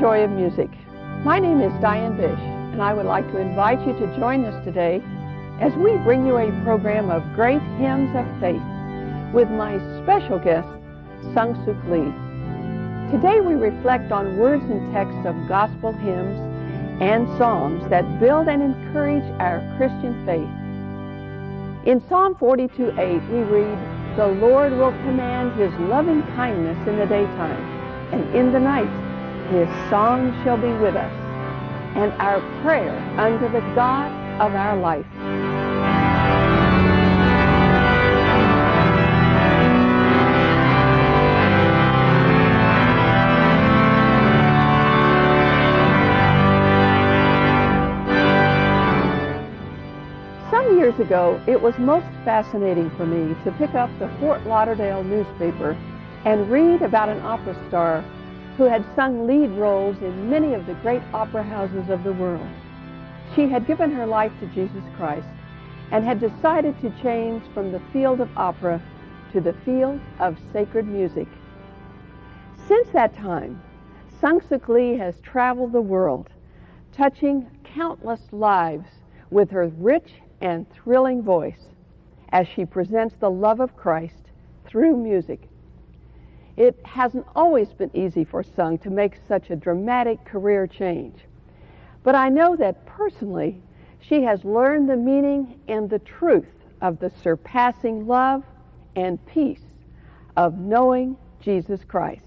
joy of music. My name is Diane Bish, and I would like to invite you to join us today as we bring you a program of great hymns of faith with my special guest, Sung Suk Lee. Today we reflect on words and texts of gospel hymns and psalms that build and encourage our Christian faith. In Psalm 42:8 we read, The Lord will command his loving kindness in the daytime, and in the night his song shall be with us, and our prayer unto the God of our life. Some years ago, it was most fascinating for me to pick up the Fort Lauderdale newspaper and read about an opera star who had sung lead roles in many of the great opera houses of the world. She had given her life to Jesus Christ and had decided to change from the field of opera to the field of sacred music. Since that time, Sung Suk Lee has traveled the world, touching countless lives with her rich and thrilling voice as she presents the love of Christ through music. It hasn't always been easy for Sung to make such a dramatic career change. But I know that personally, she has learned the meaning and the truth of the surpassing love and peace of knowing Jesus Christ.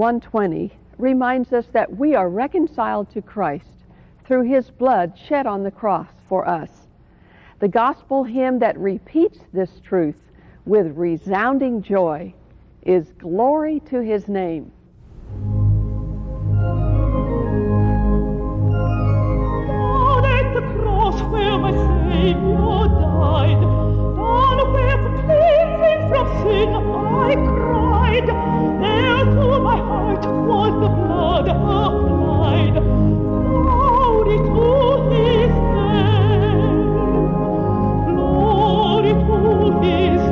1:20 reminds us that we are reconciled to Christ through his blood shed on the cross for us. The gospel hymn that repeats this truth with resounding joy is glory to his name. Down at the cross where my Savior died, down where for cleansing from sin I cried, there to my heart was the blood applied. Glory to His name, glory to His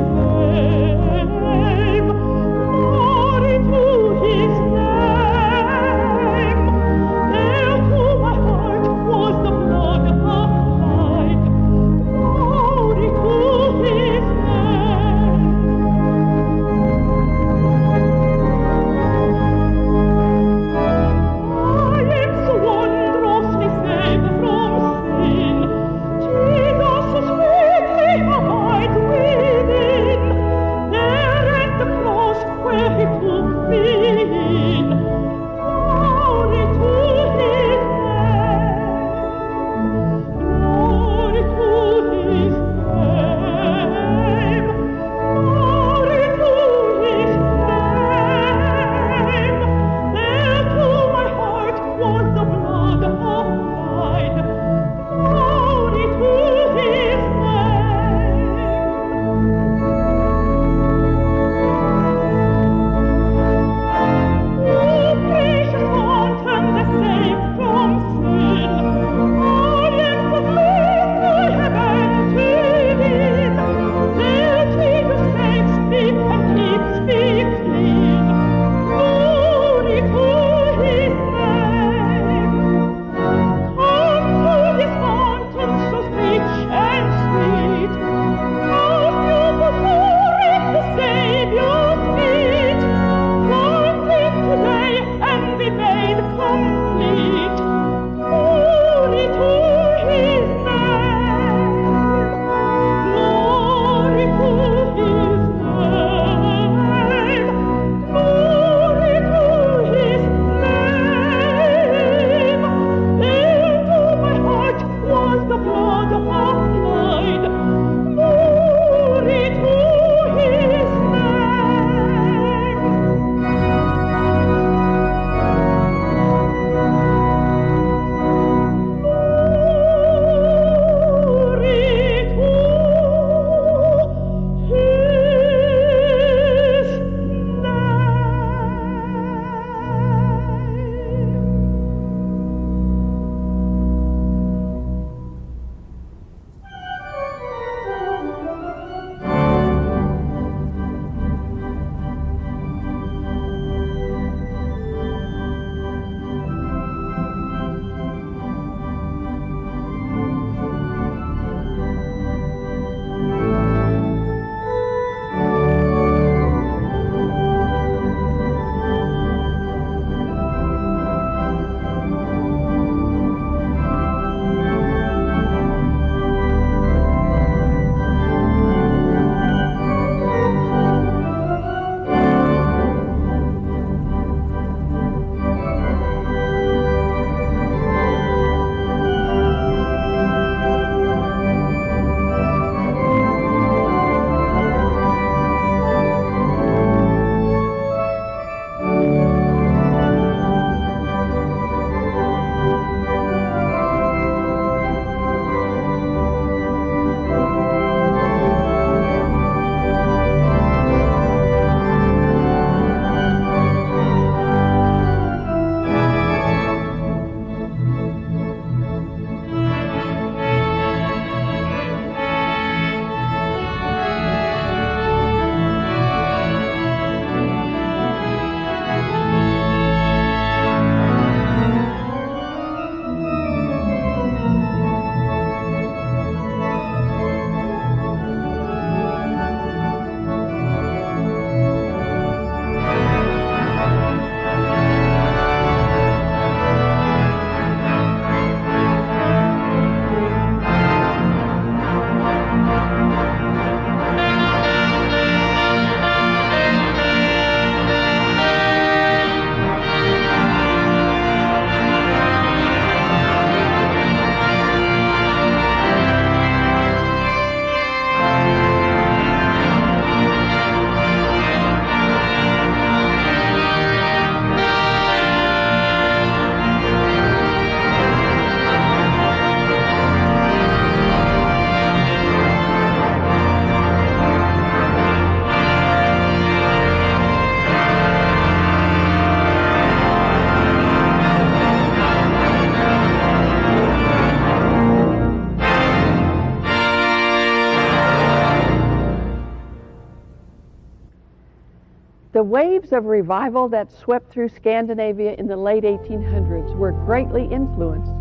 waves of revival that swept through Scandinavia in the late 1800s were greatly influenced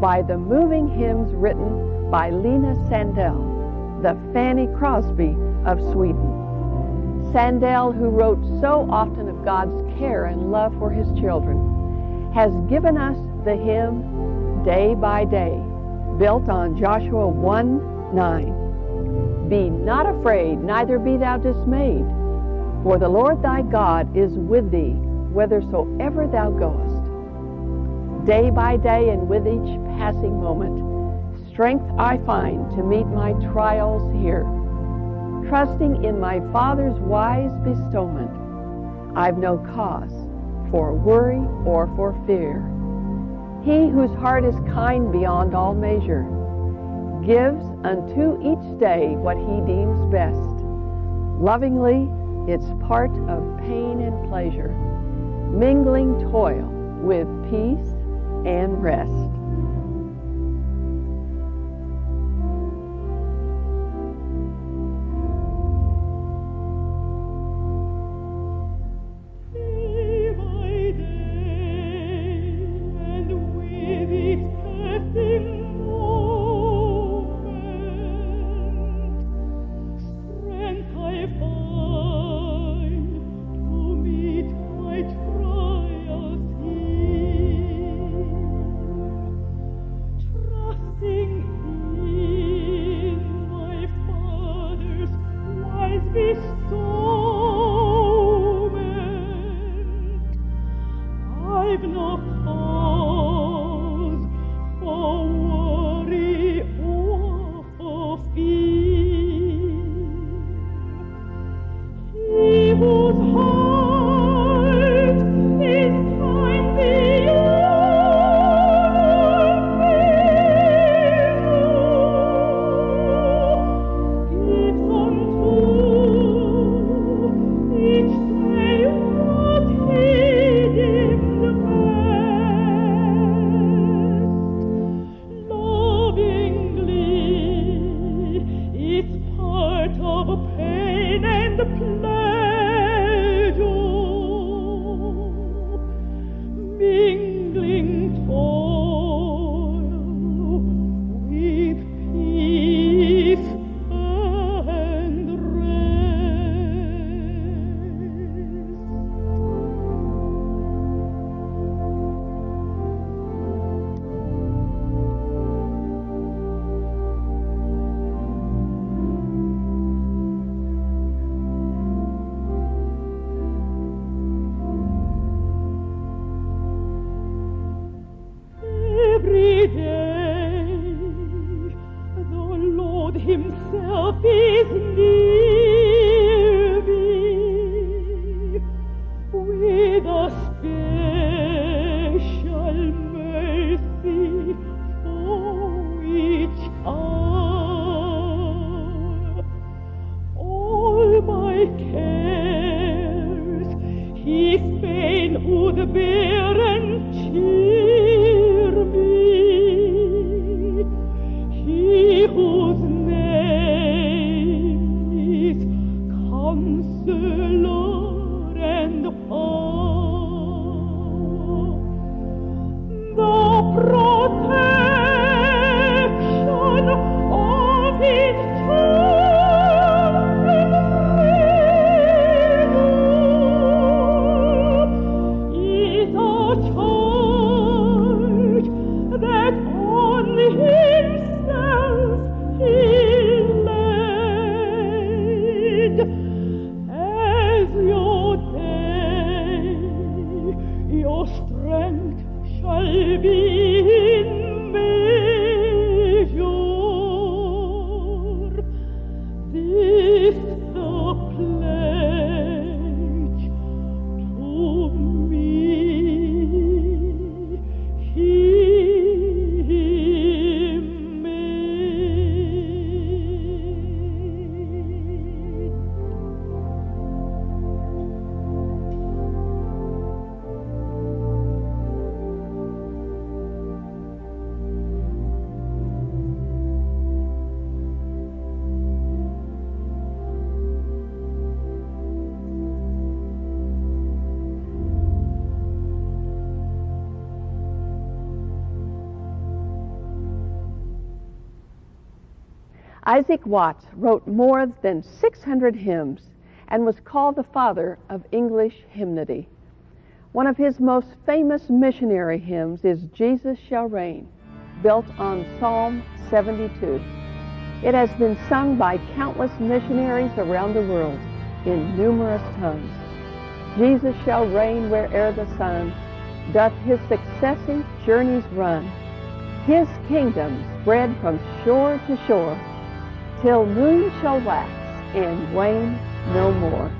by the moving hymns written by Lina Sandell, the Fanny Crosby of Sweden. Sandell, who wrote so often of God's care and love for his children, has given us the hymn Day by Day, built on Joshua 1 9. Be not afraid, neither be thou dismayed, for the Lord thy God is with thee whithersoever thou goest. Day by day and with each passing moment, strength I find to meet my trials here trusting in my Father's wise bestowment, I've no cause for worry or for fear. He whose heart is kind beyond all measure gives unto each day what he deems best. Lovingly, its part of pain and pleasure, mingling toil with peace and rest. Isaac Watts wrote more than 600 hymns and was called the father of English hymnody. One of his most famous missionary hymns is Jesus Shall Reign, built on Psalm 72. It has been sung by countless missionaries around the world in numerous tongues. Jesus shall reign where'er the sun doth his successive journeys run. His kingdom spread from shore to shore, till moon shall wax and wane no more.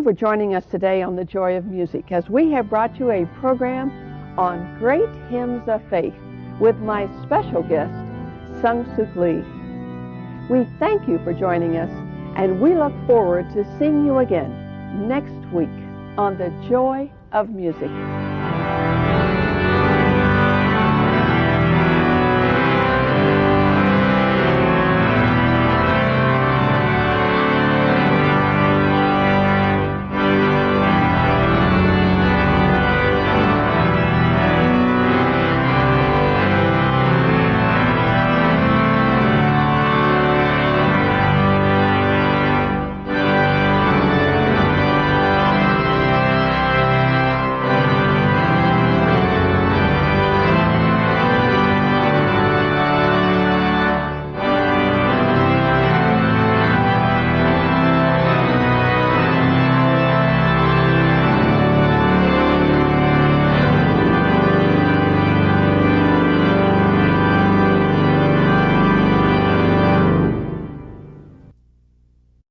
You for joining us today on The Joy of Music as we have brought you a program on great hymns of faith with my special guest, Sung Suk Lee. We thank you for joining us and we look forward to seeing you again next week on The Joy of Music.